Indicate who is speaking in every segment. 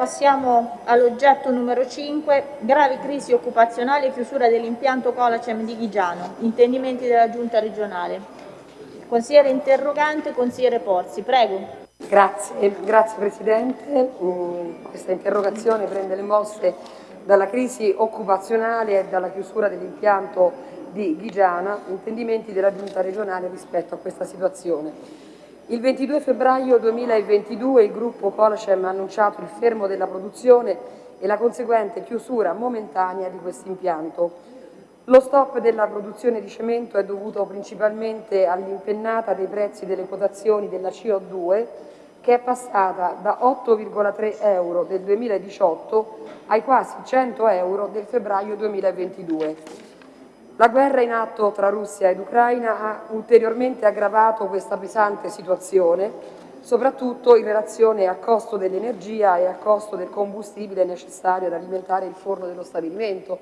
Speaker 1: Passiamo all'oggetto numero 5, grave crisi occupazionale e chiusura dell'impianto Colacem di Ghigiano, intendimenti della Giunta regionale. Consigliere interrogante, consigliere Porzi, prego.
Speaker 2: Grazie, grazie Presidente. Mm, questa interrogazione prende le mosse dalla crisi occupazionale e dalla chiusura dell'impianto di Ghigiana, intendimenti della Giunta regionale rispetto a questa situazione. Il 22 febbraio 2022 il gruppo Colacem ha annunciato il fermo della produzione e la conseguente chiusura momentanea di questo impianto. Lo stop della produzione di cemento è dovuto principalmente all'impennata dei prezzi delle quotazioni della CO2 che è passata da 8,3 euro del 2018 ai quasi 100 euro del febbraio 2022. La guerra in atto tra Russia ed Ucraina ha ulteriormente aggravato questa pesante situazione, soprattutto in relazione al costo dell'energia e al costo del combustibile necessario ad alimentare il forno dello stabilimento,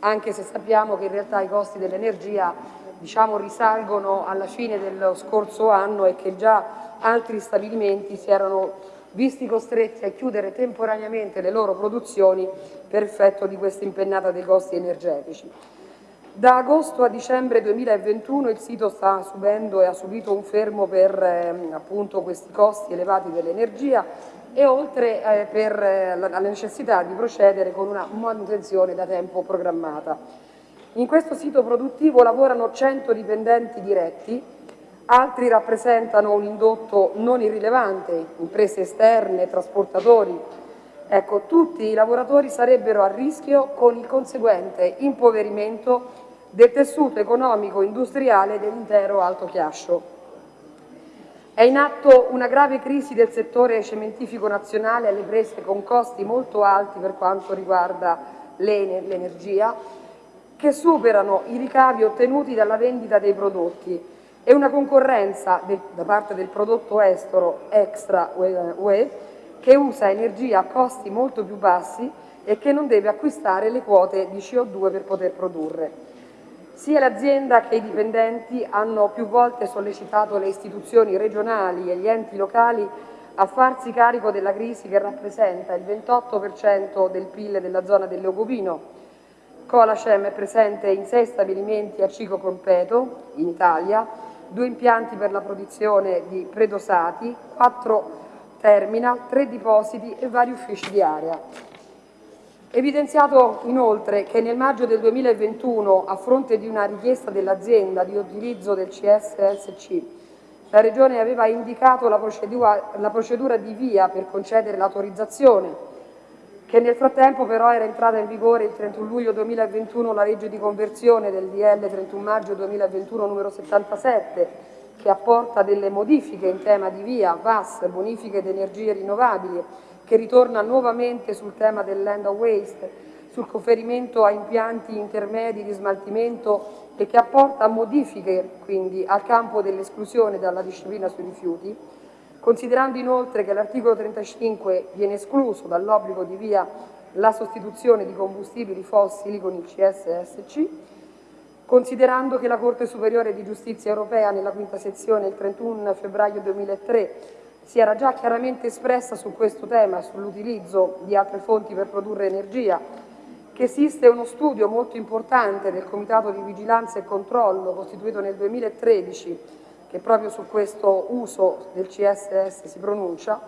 Speaker 2: anche se sappiamo che in realtà i costi dell'energia diciamo, risalgono alla fine dello scorso anno e che già altri stabilimenti si erano visti costretti a chiudere temporaneamente le loro produzioni per effetto di questa impennata dei costi energetici. Da agosto a dicembre 2021 il sito sta subendo e ha subito un fermo per eh, appunto questi costi elevati dell'energia e oltre eh, per eh, la, la necessità di procedere con una manutenzione da tempo programmata. In questo sito produttivo lavorano 100 dipendenti diretti, altri rappresentano un indotto non irrilevante, imprese esterne, trasportatori. Ecco, tutti i lavoratori sarebbero a rischio con il conseguente impoverimento del tessuto economico industriale dell'intero Alto Chiascio. È in atto una grave crisi del settore cementifico nazionale alle prese con costi molto alti per quanto riguarda l'energia, che superano i ricavi ottenuti dalla vendita dei prodotti e una concorrenza da parte del prodotto estero extra UE che usa energia a costi molto più bassi e che non deve acquistare le quote di CO2 per poter produrre. Sia l'azienda che i dipendenti hanno più volte sollecitato le istituzioni regionali e gli enti locali a farsi carico della crisi che rappresenta il 28% del PIL della zona del Leogovino. Colacem è presente in sei stabilimenti a ciclo completo in Italia, due impianti per la produzione di predosati, quattro terminal, tre depositi e vari uffici di area. Evidenziato inoltre che nel maggio del 2021, a fronte di una richiesta dell'azienda di utilizzo del CSSC, la Regione aveva indicato la procedura, la procedura di via per concedere l'autorizzazione, che nel frattempo però era entrata in vigore il 31 luglio 2021 la legge di conversione del DL 31 maggio 2021 numero 77, che apporta delle modifiche in tema di via, VAS, bonifiche ed energie rinnovabili, che ritorna nuovamente sul tema del land of waste, sul conferimento a impianti intermedi di smaltimento e che apporta modifiche quindi al campo dell'esclusione dalla disciplina sui rifiuti, considerando inoltre che l'articolo 35 viene escluso dall'obbligo di via la sostituzione di combustibili fossili con il CSSC, considerando che la Corte Superiore di Giustizia Europea nella quinta sezione il 31 febbraio 2003 si era già chiaramente espressa su questo tema, sull'utilizzo di altre fonti per produrre energia, che esiste uno studio molto importante del Comitato di Vigilanza e Controllo costituito nel 2013 che proprio su questo uso del CSS si pronuncia,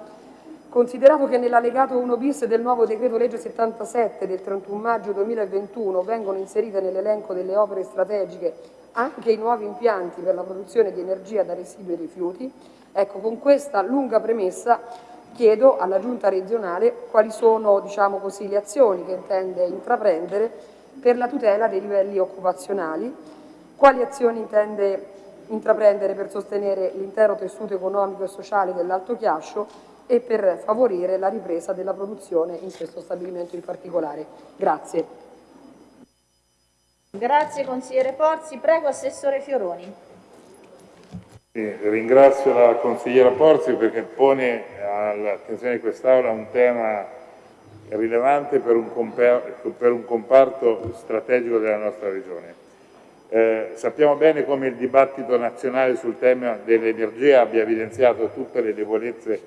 Speaker 2: considerato che nell'allegato 1 bis del nuovo decreto legge 77 del 31 maggio 2021 vengono inserite nell'elenco delle opere strategiche anche i nuovi impianti per la produzione di energia da residui e rifiuti, Ecco, con questa lunga premessa chiedo alla Giunta regionale quali sono diciamo così, le azioni che intende intraprendere per la tutela dei livelli occupazionali, quali azioni intende intraprendere per sostenere l'intero tessuto economico e sociale dell'Alto Chiascio e per favorire la ripresa della produzione in questo stabilimento in particolare. Grazie.
Speaker 1: Grazie consigliere Porzi. Prego Assessore Fioroni.
Speaker 3: Sì, ringrazio la consigliera Porzi perché pone all'attenzione di quest'Aula un tema rilevante per un, per un, comparto strategico della nostra regione. Eh, sappiamo bene come il dibattito nazionale sul tema dell'energia abbia evidenziato tutte le debolezze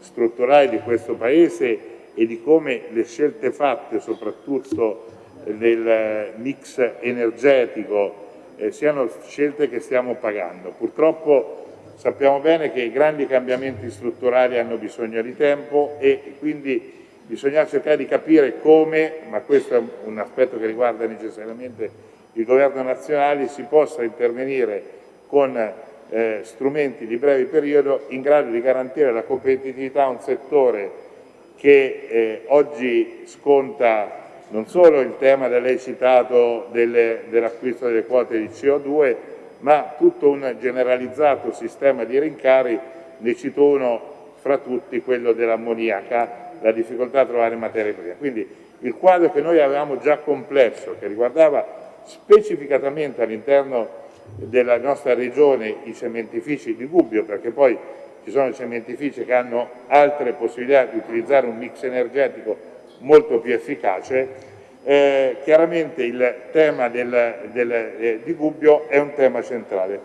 Speaker 3: strutturali di questo Paese e di come le scelte fatte soprattutto nel mix energetico eh, siano scelte che stiamo pagando. Purtroppo sappiamo bene che i grandi cambiamenti strutturali hanno bisogno di tempo e quindi bisogna cercare di capire come, ma questo è un aspetto che riguarda necessariamente il governo nazionale, si possa intervenire con eh, strumenti di breve periodo in grado di garantire la competitività a un settore che eh, oggi sconta non solo il tema da lei citato dell'acquisto delle quote di CO2, ma tutto un generalizzato sistema di rincari, ne cito uno fra tutti, quello dell'ammoniaca, la difficoltà a trovare materie prime. Quindi il quadro che noi avevamo già complesso, che riguardava specificatamente all'interno della nostra regione i cementifici di Gubbio, perché poi ci sono cementifici che hanno altre possibilità di utilizzare un mix energetico molto più efficace, eh, chiaramente il tema del, del, eh, di Gubbio è un tema centrale.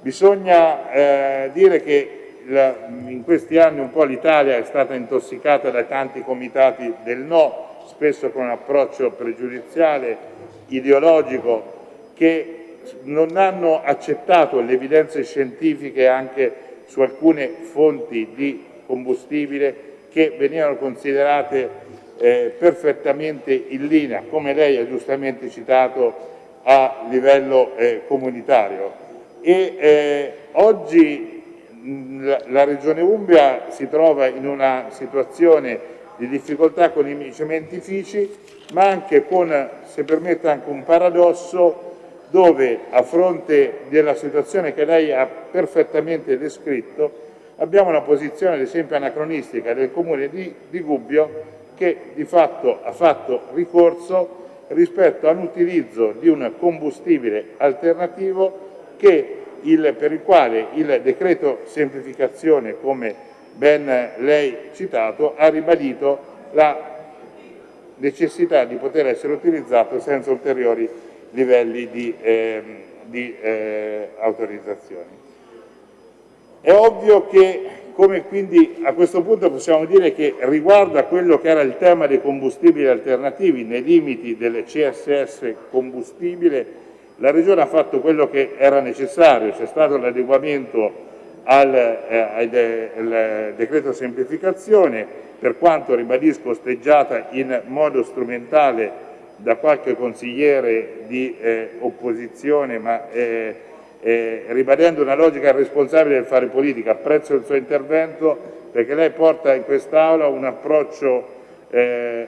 Speaker 3: Bisogna eh, dire che la, in questi anni un po' l'Italia è stata intossicata da tanti comitati del no, spesso con un approccio pregiudiziale, ideologico, che non hanno accettato le evidenze scientifiche anche su alcune fonti di combustibile che venivano considerate eh, perfettamente in linea, come lei ha giustamente citato, a livello eh, comunitario. E eh, oggi mh, la Regione Umbria si trova in una situazione di difficoltà con i cementifici, ma anche con, se permette, anche un paradosso dove a fronte della situazione che lei ha perfettamente descritto abbiamo una posizione ad esempio anacronistica del comune di, di Gubbio che di fatto ha fatto ricorso rispetto all'utilizzo di un combustibile alternativo il, per il quale il decreto semplificazione, come ben lei citato, ha ribadito la necessità di poter essere utilizzato senza ulteriori livelli di, eh, di eh, autorizzazioni. È ovvio che, come quindi a questo punto possiamo dire che riguardo a quello che era il tema dei combustibili alternativi nei limiti delle CSS combustibile, la Regione ha fatto quello che era necessario, c'è stato l'adeguamento al, eh, al de, decreto semplificazione, per quanto ribadisco osteggiata in modo strumentale da qualche consigliere di eh, opposizione, ma eh, eh, ribadendo una logica responsabile del fare politica. Apprezzo il suo intervento perché lei porta in quest'Aula un approccio eh,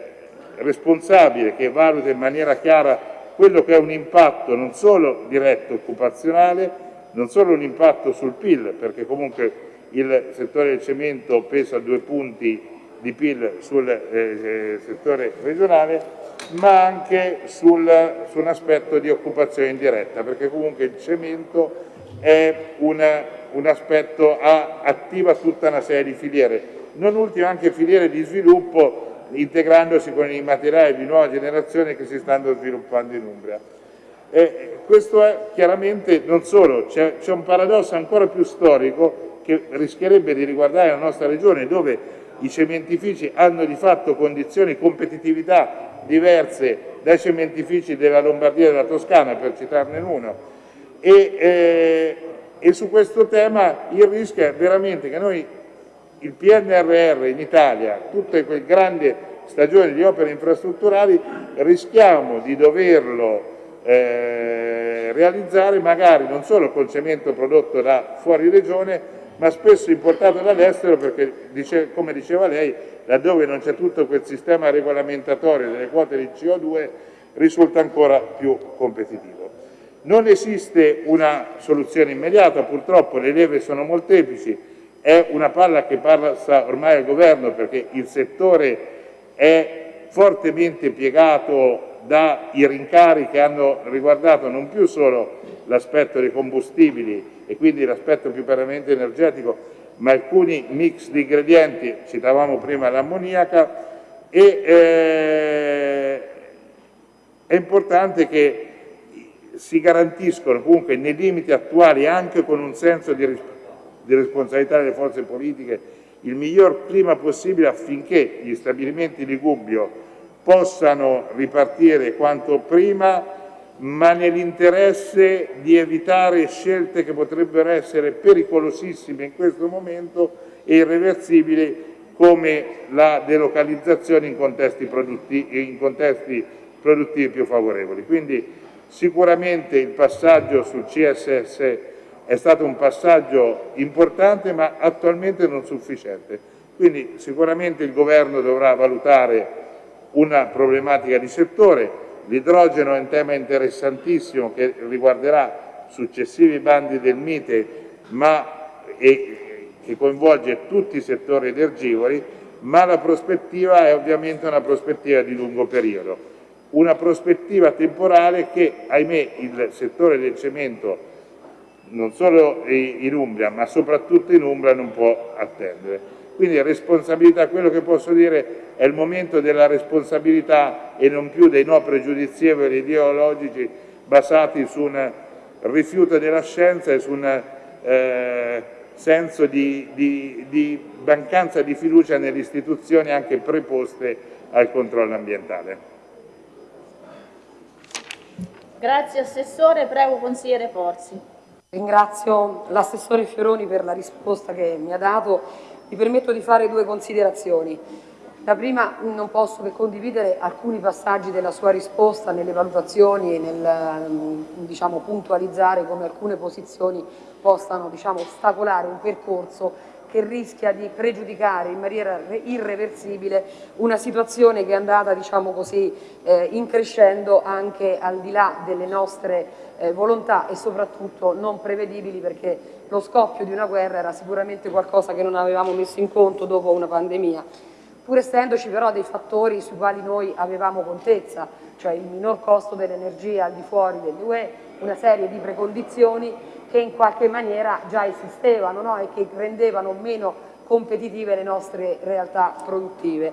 Speaker 3: responsabile che valuta in maniera chiara quello che è un impatto non solo diretto occupazionale, non solo un impatto sul PIL, perché comunque il settore del cemento pesa due punti di PIL sul eh, eh, settore regionale, ma anche sul, su un aspetto di occupazione indiretta, perché comunque il cemento è una, un aspetto, ha, attiva tutta una serie di filiere, non ultime anche filiere di sviluppo integrandosi con i materiali di nuova generazione che si stanno sviluppando in Umbria. E questo è chiaramente non solo, c'è un paradosso ancora più storico che rischierebbe di riguardare la nostra regione dove i cementifici hanno di fatto condizioni di competitività diverse dai cementifici della Lombardia e della Toscana, per citarne uno, e, eh, e su questo tema il rischio è veramente che noi il PNRR in Italia, tutte quelle grandi stagioni di opere infrastrutturali, rischiamo di doverlo eh, realizzare magari non solo col cemento prodotto da fuori regione, ma spesso importato dall'estero perché, come diceva lei, laddove non c'è tutto quel sistema regolamentatorio delle quote di CO2 risulta ancora più competitivo. Non esiste una soluzione immediata, purtroppo le leve sono molteplici, è una palla che passa ormai al governo perché il settore è fortemente piegato dai rincari che hanno riguardato non più solo l'aspetto dei combustibili e quindi l'aspetto più permanente energetico, ma alcuni mix di ingredienti, citavamo prima l'ammoniaca, e eh, è importante che si garantiscono comunque nei limiti attuali anche con un senso di, di responsabilità delle forze politiche il miglior clima possibile affinché gli stabilimenti di Gubbio possano ripartire quanto prima ma nell'interesse di evitare scelte che potrebbero essere pericolosissime in questo momento e irreversibili come la delocalizzazione in contesti produttivi, in contesti produttivi più favorevoli. Quindi sicuramente il passaggio sul CSS è stato un passaggio importante ma attualmente non sufficiente. Quindi sicuramente il Governo dovrà valutare una problematica di settore, L'idrogeno è un tema interessantissimo che riguarderà successivi bandi del Mite ma, e, che coinvolge tutti i settori energivori, ma la prospettiva è ovviamente una prospettiva di lungo periodo, una prospettiva temporale che, ahimè, il settore del cemento, non solo in Umbria, ma soprattutto in Umbria, non può attendere. Quindi responsabilità, quello che posso dire è il momento della responsabilità e non più dei no pregiudizievoli ideologici basati su un rifiuto della scienza e su un eh, senso di, di, di mancanza di fiducia nelle istituzioni anche preposte al controllo ambientale.
Speaker 1: Grazie Assessore, prego consigliere Porzi.
Speaker 2: Ringrazio l'assessore Fioroni per la risposta che mi ha dato mi permetto di fare due considerazioni. La prima, non posso che condividere alcuni passaggi della sua risposta nelle valutazioni e nel diciamo, puntualizzare come alcune posizioni possano diciamo, ostacolare un percorso che rischia di pregiudicare in maniera irreversibile una situazione che è andata diciamo così, eh, increscendo anche al di là delle nostre eh, volontà e soprattutto non prevedibili perché lo scoppio di una guerra era sicuramente qualcosa che non avevamo messo in conto dopo una pandemia pur essendoci però dei fattori sui quali noi avevamo contezza, cioè il minor costo dell'energia al di fuori dell'UE, una serie di precondizioni che in qualche maniera già esistevano no? e che rendevano meno competitive le nostre realtà produttive.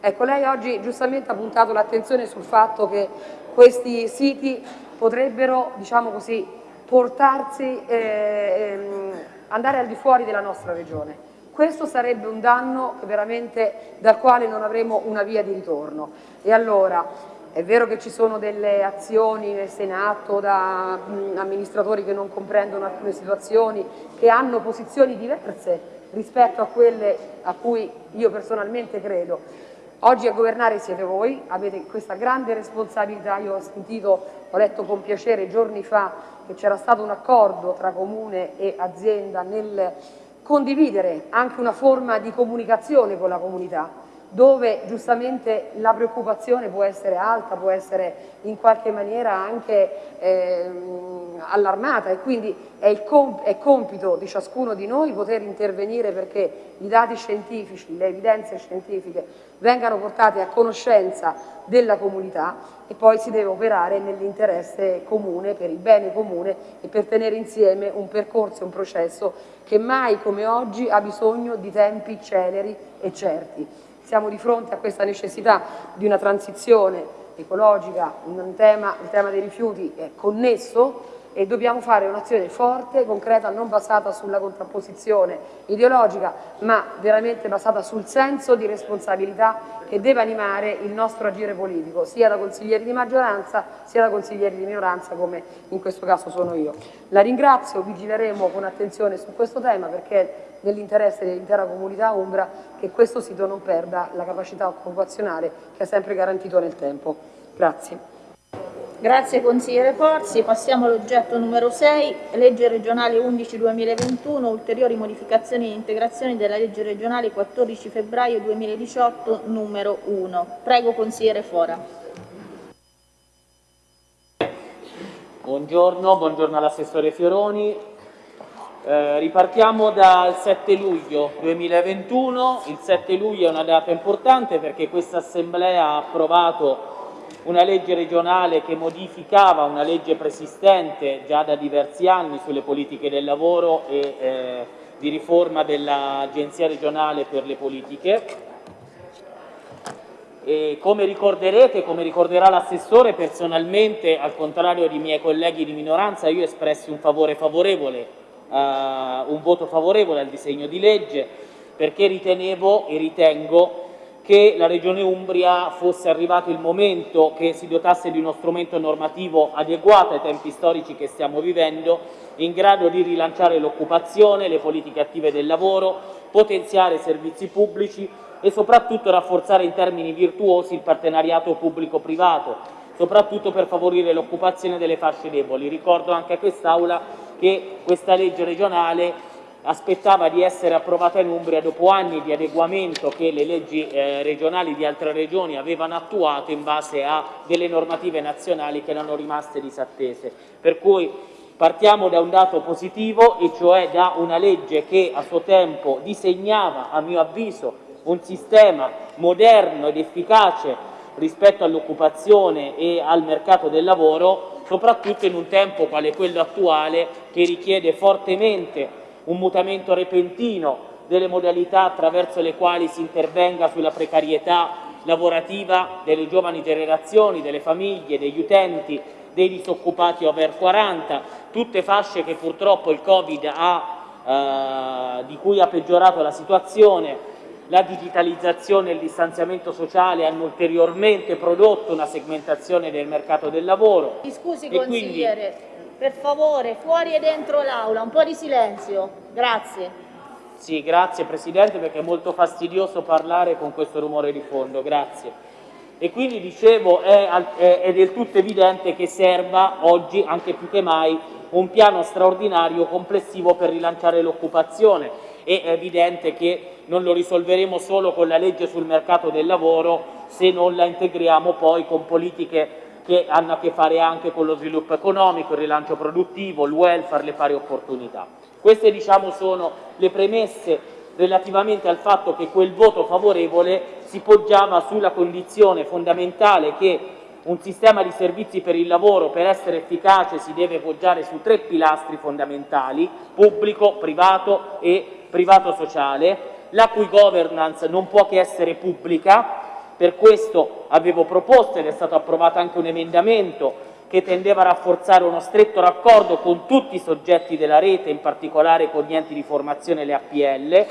Speaker 2: Ecco, lei oggi giustamente ha puntato l'attenzione sul fatto che questi siti potrebbero, diciamo così, portarsi, eh, ehm, andare al di fuori della nostra regione. Questo sarebbe un danno dal quale non avremo una via di ritorno. E allora, è vero che ci sono delle azioni messe in atto da mh, amministratori che non comprendono alcune situazioni, che hanno posizioni diverse rispetto a quelle a cui io personalmente credo. Oggi a governare siete voi, avete questa grande responsabilità, io ho sentito, ho letto con piacere giorni fa che c'era stato un accordo tra comune e azienda nel condividere anche una forma di comunicazione con la comunità dove giustamente la preoccupazione può essere alta, può essere in qualche maniera anche eh, allarmata e quindi è, il comp è compito di ciascuno di noi poter intervenire perché i dati scientifici, le evidenze scientifiche vengano portate a conoscenza della comunità e poi si deve operare nell'interesse comune, per il bene comune e per tenere insieme un percorso un processo che mai come oggi ha bisogno di tempi celeri e certi. Siamo di fronte a questa necessità di una transizione ecologica, tema, il tema dei rifiuti è connesso e dobbiamo fare un'azione forte, concreta, non basata sulla contrapposizione ideologica, ma veramente basata sul senso di responsabilità che deve animare il nostro agire politico, sia da consiglieri di maggioranza sia da consiglieri di minoranza, come in questo caso sono io. La ringrazio, vigileremo con attenzione su questo tema perché nell'interesse dell'intera comunità Umbra che questo sito non perda la capacità occupazionale che ha sempre garantito nel tempo. Grazie.
Speaker 1: Grazie consigliere Forzi. Passiamo all'oggetto numero 6, legge regionale 11-2021, ulteriori modificazioni e integrazioni della legge regionale 14 febbraio 2018 numero 1. Prego consigliere Fora.
Speaker 4: Buongiorno, buongiorno all'assessore Fioroni. Eh, ripartiamo dal 7 luglio 2021. Il 7 luglio è una data importante perché questa Assemblea ha approvato una legge regionale che modificava una legge preesistente già da diversi anni sulle politiche del lavoro e eh, di riforma dell'Agenzia regionale per le politiche. E come ricorderete, come ricorderà l'assessore, personalmente, al contrario di miei colleghi di minoranza, io espressi un favore favorevole, uh, un voto favorevole al disegno di legge perché ritenevo e ritengo che la Regione Umbria fosse arrivato il momento che si dotasse di uno strumento normativo adeguato ai tempi storici che stiamo vivendo, in grado di rilanciare l'occupazione, le politiche attive del lavoro, potenziare i servizi pubblici e soprattutto rafforzare in termini virtuosi il partenariato pubblico-privato, soprattutto per favorire l'occupazione delle fasce deboli. Ricordo anche a quest'Aula che questa legge regionale aspettava di essere approvata in Umbria dopo anni di adeguamento che le leggi eh, regionali di altre regioni avevano attuato in base a delle normative nazionali che erano rimaste disattese. Per cui partiamo da un dato positivo e cioè da una legge che a suo tempo disegnava, a mio avviso, un sistema moderno ed efficace rispetto all'occupazione e al mercato del lavoro, soprattutto in un tempo quale quello attuale che richiede fortemente un mutamento repentino delle modalità attraverso le quali si intervenga sulla precarietà lavorativa delle giovani generazioni, delle famiglie, degli utenti, dei disoccupati over 40, tutte fasce che purtroppo il Covid ha, eh, di cui ha peggiorato la situazione, la digitalizzazione e il distanziamento sociale hanno ulteriormente prodotto una segmentazione del mercato del lavoro.
Speaker 1: Mi scusi consigliere, quindi, per favore, fuori e dentro l'aula, un po' di silenzio. Grazie.
Speaker 4: Sì, grazie Presidente perché è molto fastidioso parlare con questo rumore di fondo, grazie. E quindi dicevo è, è, è del tutto evidente che serva oggi, anche più che mai, un piano straordinario complessivo per rilanciare l'occupazione. È evidente che non lo risolveremo solo con la legge sul mercato del lavoro se non la integriamo poi con politiche che hanno a che fare anche con lo sviluppo economico, il rilancio produttivo, il welfare, le pari opportunità. Queste diciamo, sono le premesse relativamente al fatto che quel voto favorevole si poggiava sulla condizione fondamentale che un sistema di servizi per il lavoro per essere efficace si deve poggiare su tre pilastri fondamentali, pubblico, privato e privato sociale, la cui governance non può che essere pubblica, per questo avevo proposto ed è stato approvato anche un emendamento che tendeva a rafforzare uno stretto raccordo con tutti i soggetti della rete, in particolare con gli enti di formazione e le APL.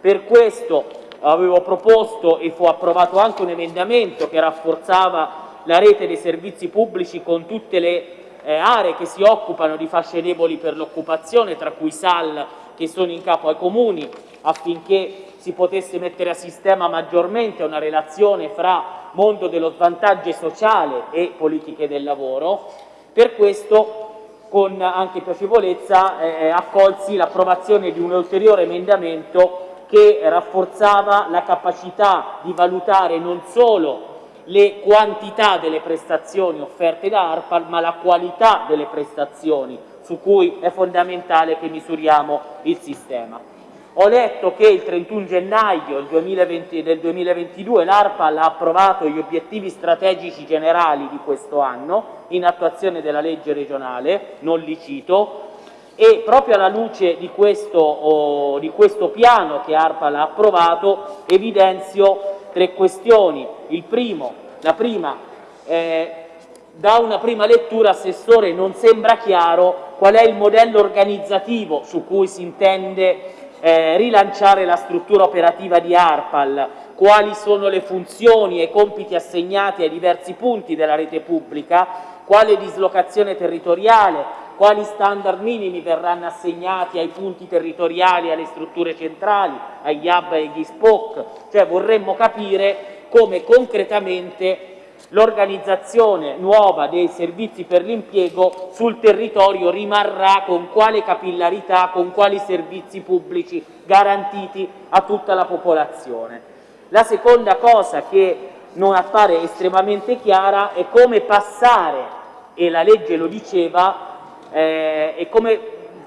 Speaker 4: Per questo avevo proposto e fu approvato anche un emendamento che rafforzava la rete dei servizi pubblici con tutte le eh, aree che si occupano di fasce deboli per l'occupazione, tra cui SAL che sono in capo ai comuni, affinché si potesse mettere a sistema maggiormente una relazione fra mondo dello svantaggio sociale e politiche del lavoro. Per questo con anche piacevolezza eh, accolsi l'approvazione di un ulteriore emendamento che rafforzava la capacità di valutare non solo le quantità delle prestazioni offerte da ARPAL, ma la qualità delle prestazioni su cui è fondamentale che misuriamo il sistema. Ho letto che il 31 gennaio del 2022 l'ARPAL ha approvato gli obiettivi strategici generali di questo anno in attuazione della legge regionale, non li cito, e proprio alla luce di questo, oh, di questo piano che ARPAL ha approvato evidenzio tre questioni. Il primo, la prima, eh, da una prima lettura, Assessore, non sembra chiaro qual è il modello organizzativo su cui si intende eh, rilanciare la struttura operativa di ARPAL, quali sono le funzioni e i compiti assegnati ai diversi punti della rete pubblica, quale dislocazione territoriale, quali standard minimi verranno assegnati ai punti territoriali, alle strutture centrali, agli hub e agli SPOC, cioè vorremmo capire come concretamente l'organizzazione nuova dei servizi per l'impiego sul territorio rimarrà con quale capillarità, con quali servizi pubblici garantiti a tutta la popolazione. La seconda cosa che non appare estremamente chiara è come passare, e la legge lo diceva, eh, e come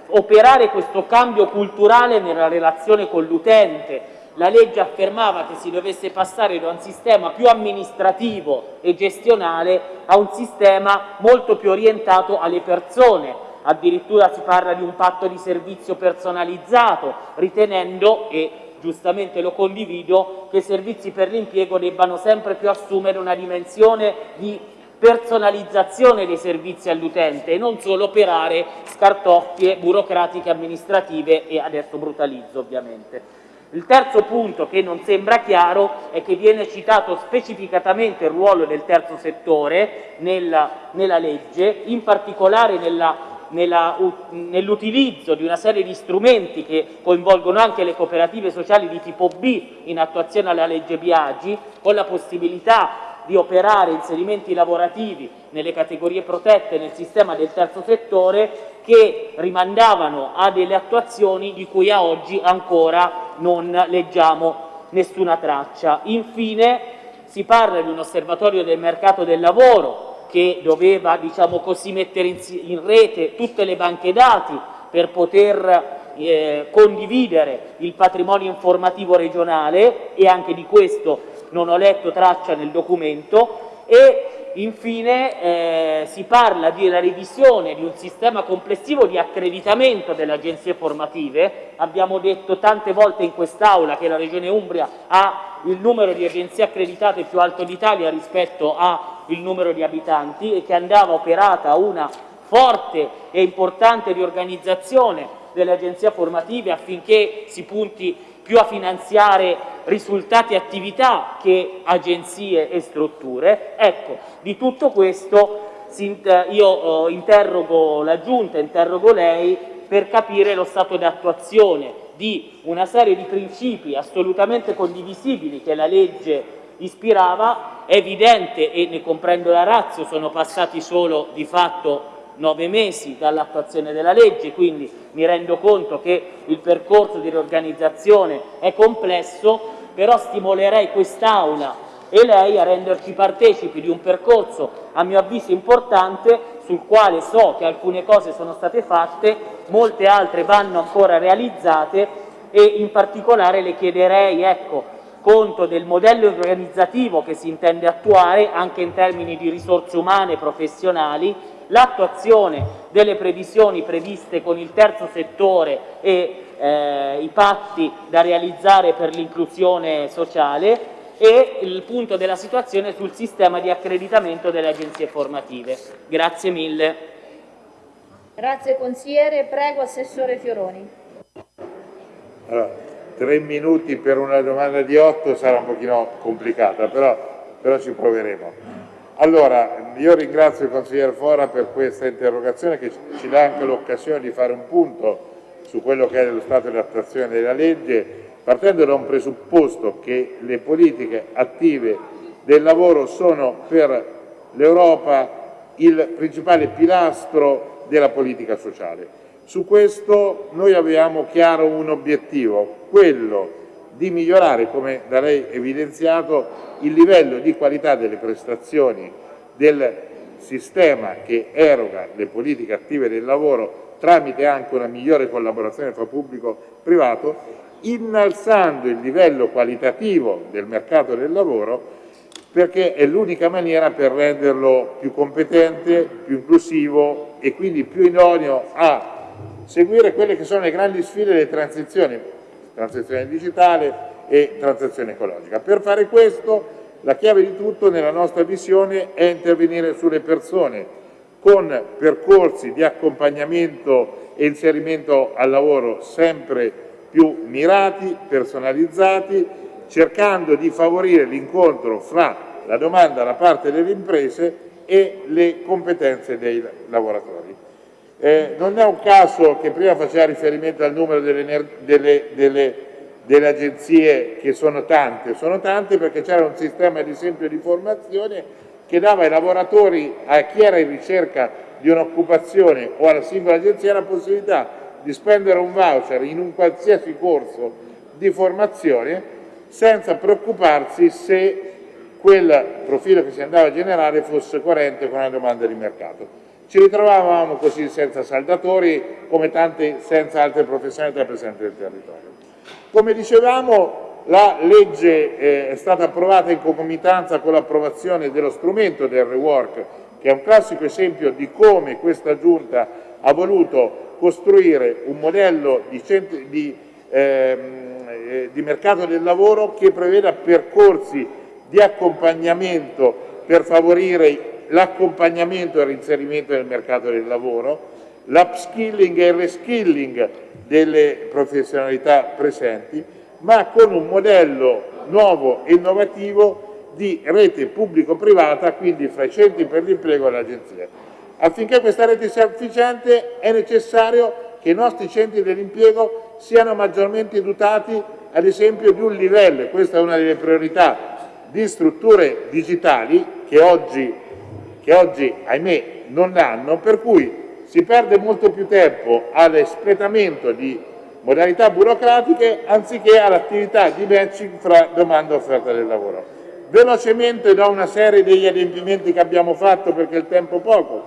Speaker 4: operare questo cambio culturale nella relazione con l'utente, la legge affermava che si dovesse passare da un sistema più amministrativo e gestionale a un sistema molto più orientato alle persone. Addirittura si parla di un patto di servizio personalizzato, ritenendo, e giustamente lo condivido, che i servizi per l'impiego debbano sempre più assumere una dimensione di personalizzazione dei servizi all'utente e non solo operare scartoffie burocratiche amministrative e adesso brutalizzo ovviamente. Il terzo punto che non sembra chiaro è che viene citato specificatamente il ruolo del terzo settore nella, nella legge, in particolare nell'utilizzo di una serie di strumenti che coinvolgono anche le cooperative sociali di tipo B in attuazione alla legge Biagi, con la possibilità di operare inserimenti lavorativi nelle categorie protette nel sistema del terzo settore che rimandavano a delle attuazioni di cui a oggi ancora non leggiamo nessuna traccia. Infine si parla di un osservatorio del mercato del lavoro che doveva diciamo così, mettere in rete tutte le banche dati per poter eh, condividere il patrimonio informativo regionale e anche di questo non ho letto traccia nel documento e infine eh, si parla della revisione di un sistema complessivo di accreditamento delle agenzie formative. Abbiamo detto tante volte in quest'Aula che la Regione Umbria ha il numero di agenzie accreditate più alto d'Italia rispetto al numero di abitanti e che andava operata una forte e importante riorganizzazione delle agenzie formative affinché si punti più a finanziare risultati e attività che agenzie e strutture. Ecco, di tutto questo io eh, interrogo la Giunta, interrogo lei per capire lo stato di attuazione di una serie di principi assolutamente condivisibili che la legge ispirava, è evidente e ne comprendo la razza, sono passati solo di fatto nove mesi dall'attuazione della legge, quindi mi rendo conto che il percorso di riorganizzazione è complesso, però stimolerei quest'Aula e lei a renderci partecipi di un percorso a mio avviso importante sul quale so che alcune cose sono state fatte, molte altre vanno ancora realizzate e in particolare le chiederei ecco, conto del modello organizzativo che si intende attuare anche in termini di risorse umane e professionali l'attuazione delle previsioni previste con il terzo settore e eh, i patti da realizzare per l'inclusione sociale e il punto della situazione sul sistema di accreditamento delle agenzie formative. Grazie mille.
Speaker 1: Grazie consigliere, prego Assessore Fioroni.
Speaker 3: Allora, tre minuti per una domanda di otto sarà un pochino complicata, però, però ci proveremo. Allora, io ringrazio il consigliere Fora per questa interrogazione che ci dà anche l'occasione di fare un punto su quello che è lo stato di attuazione della legge, partendo da un presupposto che le politiche attive del lavoro sono per l'Europa il principale pilastro della politica sociale. Su questo noi abbiamo chiaro un obiettivo, quello di migliorare, come da lei evidenziato, il livello di qualità delle prestazioni del sistema che eroga le politiche attive del lavoro tramite anche una migliore collaborazione fra pubblico e privato, innalzando il livello qualitativo del mercato del lavoro perché è l'unica maniera per renderlo più competente, più inclusivo e quindi più idoneo a seguire quelle che sono le grandi sfide delle transizioni, transizione digitale, e transizione ecologica. Per fare questo la chiave di tutto nella nostra visione è intervenire sulle persone con percorsi di accompagnamento e inserimento al lavoro sempre più mirati, personalizzati, cercando di favorire l'incontro fra la domanda da parte delle imprese e le competenze dei lavoratori. Eh, non è un caso che prima faceva riferimento al numero delle, delle, delle delle agenzie che sono tante, sono tante perché c'era un sistema ad esempio di formazione che dava ai lavoratori, a chi era in ricerca di un'occupazione o alla singola agenzia la possibilità di spendere un voucher in un qualsiasi corso di formazione senza preoccuparsi se quel profilo che si andava a generare fosse coerente con la domanda di mercato. Ci ritrovavamo così senza saldatori come tante senza altre professionalità presenti nel territorio. Come dicevamo, la legge eh, è stata approvata in concomitanza con l'approvazione dello strumento del rework, che è un classico esempio di come questa Giunta ha voluto costruire un modello di, di, ehm, eh, di mercato del lavoro che preveda percorsi di accompagnamento per favorire l'accompagnamento e il reinserimento nel mercato del lavoro, l'upskilling e il reskilling delle professionalità presenti, ma con un modello nuovo e innovativo di rete pubblico-privata, quindi fra i centri per l'impiego e l'agenzia. Affinché questa rete sia efficiente è necessario che i nostri centri dell'impiego siano maggiormente dotati ad esempio di un livello, questa è una delle priorità, di strutture digitali che oggi, che oggi ahimè non hanno, per cui si perde molto più tempo all'espletamento di modalità burocratiche anziché all'attività di matching fra domanda e offerta del lavoro. Velocemente do una serie degli adempimenti che abbiamo fatto perché il tempo è poco.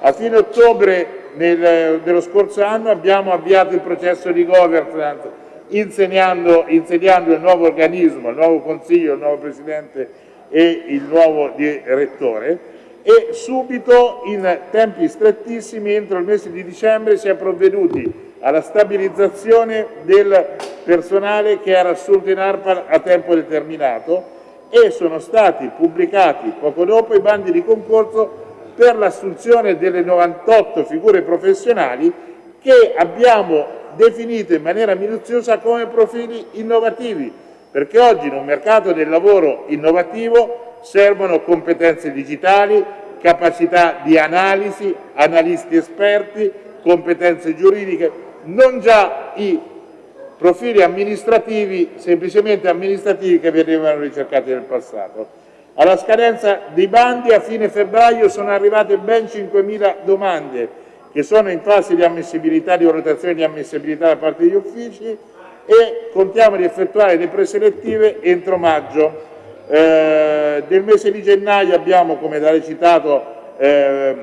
Speaker 3: A fine ottobre nel, dello scorso anno abbiamo avviato il processo di governance insediando il nuovo organismo, il nuovo consiglio, il nuovo presidente e il nuovo direttore e subito in tempi strettissimi entro il mese di dicembre si è provveduti alla stabilizzazione del personale che era assunto in ARPA a tempo determinato e sono stati pubblicati poco dopo i bandi di concorso per l'assunzione delle 98 figure professionali che abbiamo definito in maniera minuziosa come profili innovativi, perché oggi in un mercato del lavoro innovativo servono competenze digitali, capacità di analisi, analisti esperti, competenze giuridiche, non già i profili amministrativi, semplicemente amministrativi che venivano ricercati nel passato. Alla scadenza dei bandi a fine febbraio sono arrivate ben 5.000 domande che sono in fase di ammissibilità, di valutazione di ammissibilità da parte degli uffici e contiamo di effettuare le preselettive entro maggio. Eh, del mese di gennaio abbiamo, come da recitato, eh,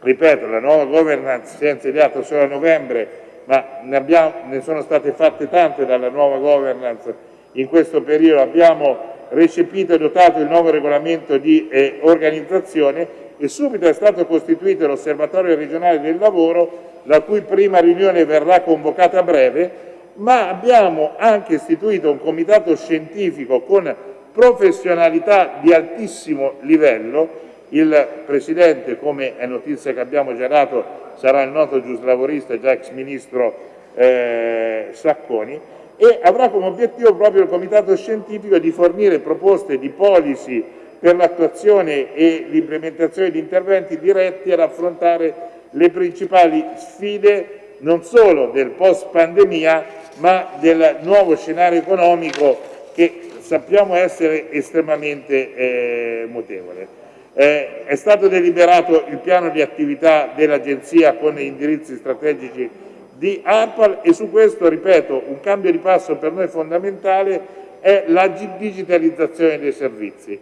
Speaker 3: ripeto, la nuova governance si è insediata solo a novembre, ma ne, abbiamo, ne, sono state fatte tante dalla nuova governance in questo periodo, abbiamo recepito e dotato il nuovo regolamento di eh, organizzazione e subito è stato costituito l'Osservatorio regionale del lavoro, la cui prima riunione verrà convocata a breve, ma abbiamo anche istituito un comitato scientifico con professionalità di altissimo livello, il Presidente, come è notizia che abbiamo già dato, sarà il noto giuslavorista già ex Ministro eh, Sacconi, e avrà come obiettivo proprio il Comitato Scientifico di fornire proposte di policy per l'attuazione e l'implementazione di interventi diretti ad affrontare le principali sfide non solo del post pandemia ma del nuovo scenario economico che sappiamo essere estremamente eh, mutevole. Eh, è stato deliberato il piano di attività dell'Agenzia con gli indirizzi strategici di ARPAL e su questo, ripeto, un cambio di passo per noi fondamentale è la digitalizzazione dei servizi.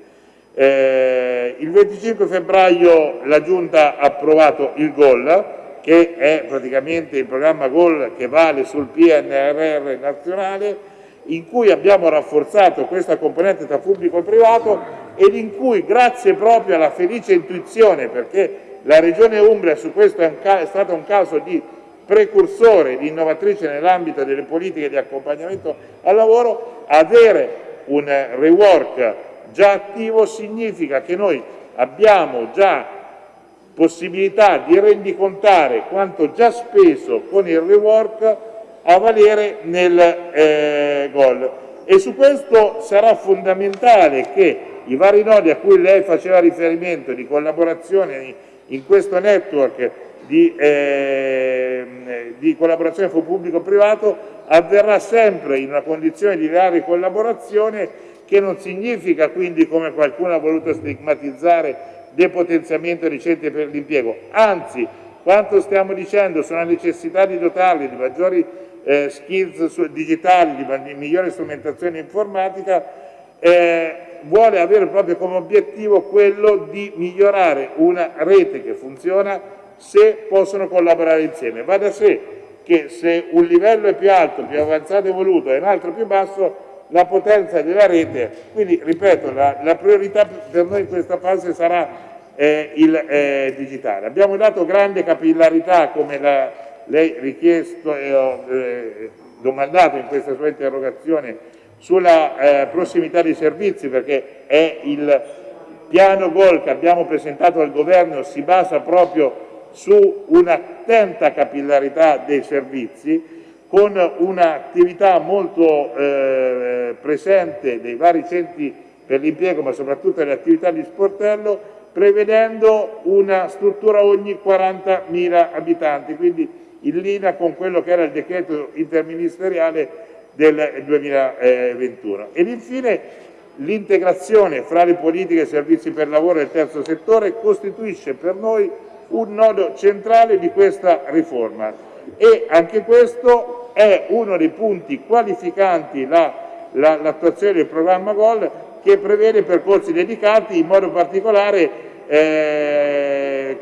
Speaker 3: Eh, il 25 febbraio la Giunta ha approvato il GOL, che è praticamente il programma GOL che vale sul PNRR nazionale, in cui abbiamo rafforzato questa componente tra pubblico e privato ed in cui grazie proprio alla felice intuizione, perché la Regione Umbria su questo è, è stato un caso di precursore, di innovatrice nell'ambito delle politiche di accompagnamento al lavoro, avere un rework già attivo significa che noi abbiamo già possibilità di rendicontare quanto già speso con il rework a valere nel eh, gol. E su questo sarà fondamentale che i vari nodi a cui lei faceva riferimento di collaborazione in questo network di, eh, di collaborazione fu pubblico-privato avverrà sempre in una condizione di reale collaborazione che non significa quindi, come qualcuno ha voluto stigmatizzare, depotenziamento dei centri per l'impiego, anzi quanto stiamo dicendo sono la necessità di dotarli di maggiori eh, skills digitali, di migliore strumentazione informatica, eh, vuole avere proprio come obiettivo quello di migliorare una rete che funziona se possono collaborare insieme. Va da sé che se un livello è più alto, più avanzato e evoluto e un altro più basso, la potenza della rete, quindi ripeto, la, la priorità per noi in questa fase sarà eh, il eh, digitale. Abbiamo dato grande capillarità come la, lei richiesto e ho eh, domandato in questa sua interrogazione sulla eh, prossimità dei servizi perché è il piano GOL che abbiamo presentato al governo si basa proprio su un'attenta capillarità dei servizi con un'attività molto eh, presente dei vari centri per l'impiego, ma soprattutto delle attività di sportello, prevedendo una struttura ogni 40.000 abitanti, quindi in linea con quello che era il decreto interministeriale del 2021. Ed infine l'integrazione fra le politiche e i servizi per lavoro del terzo settore costituisce per noi un nodo centrale di questa riforma e anche questo è uno dei punti qualificanti l'attuazione la, del programma GOL che prevede percorsi dedicati in modo particolare eh,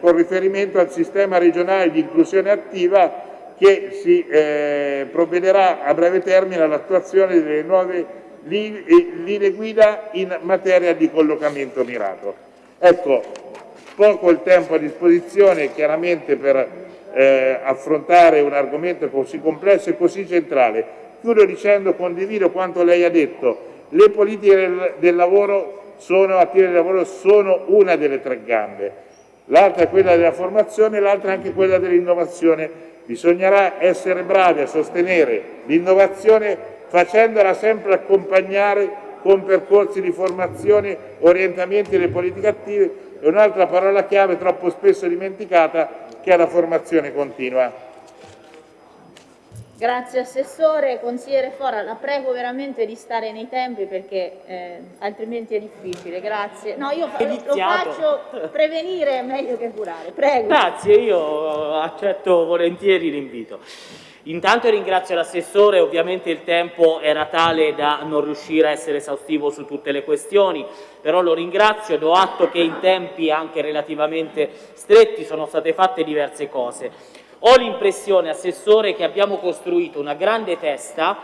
Speaker 3: con riferimento al sistema regionale di inclusione attiva che si eh, provvederà a breve termine all'attuazione delle nuove linee guida in materia di collocamento mirato. Ecco, poco il tempo a disposizione chiaramente per eh, affrontare un argomento così complesso e così centrale. Chiudo dicendo, condivido quanto lei ha detto, le politiche del, del lavoro sono, attive del lavoro sono una delle tre gambe, l'altra è quella della formazione, l'altra è anche quella dell'innovazione. Bisognerà essere bravi a sostenere l'innovazione facendola sempre accompagnare con percorsi di formazione, orientamenti delle politiche attive e un'altra parola chiave troppo spesso dimenticata che è la formazione continua.
Speaker 1: Grazie Assessore. Consigliere Fora, la prego veramente di stare nei tempi perché eh, altrimenti è difficile. Grazie. No, io fa lo faccio prevenire è meglio che curare. Prego.
Speaker 4: Grazie, io accetto volentieri l'invito. Intanto ringrazio l'assessore, ovviamente il tempo era tale da non riuscire a essere esaustivo su tutte le questioni, però lo ringrazio, do atto che in tempi anche relativamente stretti sono state fatte diverse cose. Ho l'impressione, Assessore, che abbiamo costruito una grande testa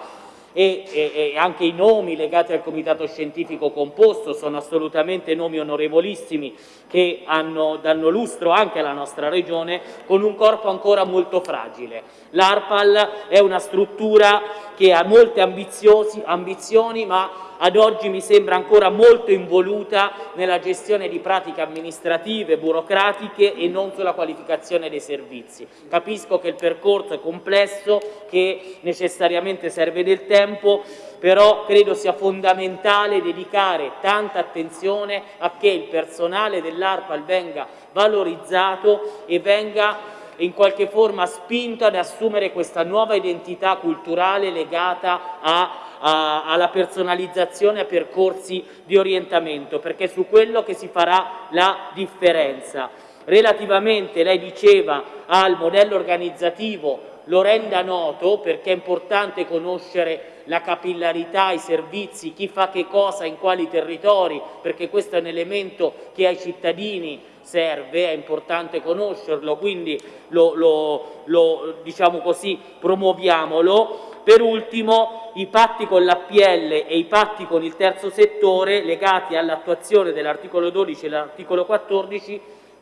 Speaker 4: e, e, e, anche i nomi legati al comitato scientifico composto sono assolutamente nomi onorevolissimi che hanno, danno lustro anche alla nostra regione con un corpo ancora molto fragile. L'ARPAL è una struttura che ha molte ambizioni ma ad oggi mi sembra ancora molto involuta nella gestione di pratiche amministrative, burocratiche e non sulla qualificazione dei servizi. Capisco che il percorso è complesso, che necessariamente serve del tempo, però credo sia fondamentale dedicare tanta attenzione a che il personale dell'ARPAL venga valorizzato e venga in qualche forma spinto ad assumere questa nuova identità culturale legata a a, alla personalizzazione a percorsi di orientamento, perché è su quello che si farà la differenza. Relativamente, lei diceva, al modello organizzativo lo renda noto perché è importante conoscere la capillarità, i servizi, chi fa che cosa in quali territori, perché questo è un elemento che ai cittadini serve, è importante conoscerlo, quindi lo, lo, lo diciamo così, promuoviamolo. Per ultimo, i patti con l'APL e i patti con il terzo settore legati all'attuazione dell'articolo 12 e dell'articolo 14,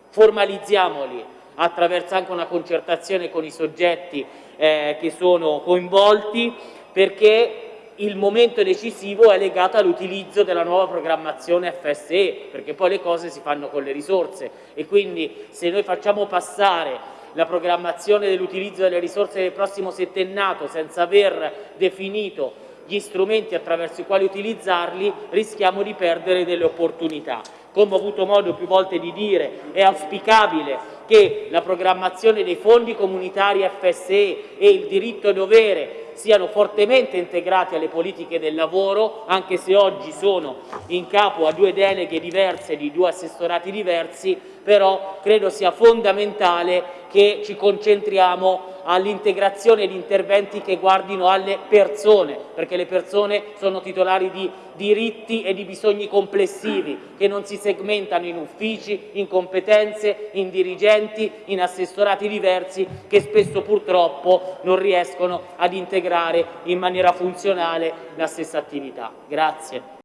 Speaker 4: formalizziamoli. Attraverso anche una concertazione con i soggetti eh, che sono coinvolti, perché il momento decisivo è legato all'utilizzo della nuova programmazione FSE, perché poi le cose si fanno con le risorse. E quindi se noi facciamo passare la programmazione dell'utilizzo delle risorse del prossimo settennato senza aver definito gli strumenti attraverso i quali utilizzarli rischiamo di perdere delle opportunità. Come ho avuto modo più volte di dire, è auspicabile che la programmazione dei fondi comunitari FSE e il diritto dovere siano fortemente integrati alle politiche del lavoro, anche se oggi sono in capo a due deleghe diverse di due assessorati diversi, però credo sia fondamentale che ci concentriamo all'integrazione di interventi che guardino alle persone, perché le persone sono titolari di diritti e di bisogni complessivi che non si segmentano in uffici, in competenze, in dirigenti, in assessorati diversi che spesso purtroppo non riescono ad integrare in maniera funzionale la stessa attività. Grazie.